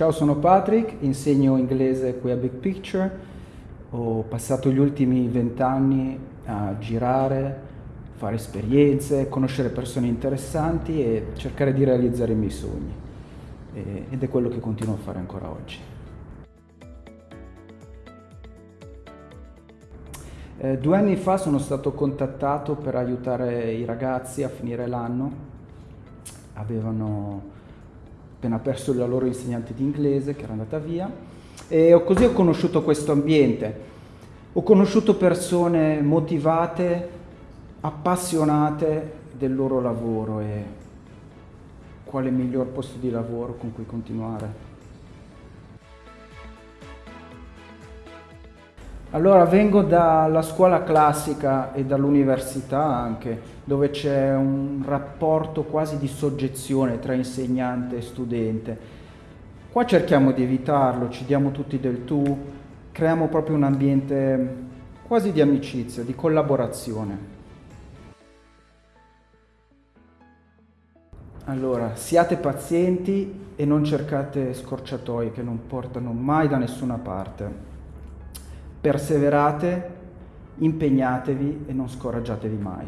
Ciao, sono Patrick, insegno inglese qui a Big Picture. Ho passato gli ultimi vent'anni a girare, fare esperienze, conoscere persone interessanti e cercare di realizzare i miei sogni. ed è quello che continuo a fare ancora oggi. Eh, due anni fa sono stato contattato per aiutare i ragazzi a finire l'anno. Avevano appena perso la loro insegnante di inglese che era andata via e così ho conosciuto questo ambiente. Ho conosciuto persone motivate, appassionate del loro lavoro e quale miglior posto di lavoro con cui continuare. Allora vengo dalla scuola classica e dall'università anche, dove c'è un rapporto quasi di soggezione tra insegnante e studente. Qua cerchiamo di evitarlo, ci diamo tutti del tu, creiamo proprio un ambiente quasi di amicizia, di collaborazione. Allora, siate pazienti e non cercate scorciatoie che non portano mai da nessuna parte perseverate, impegnatevi e non scoraggiatevi mai.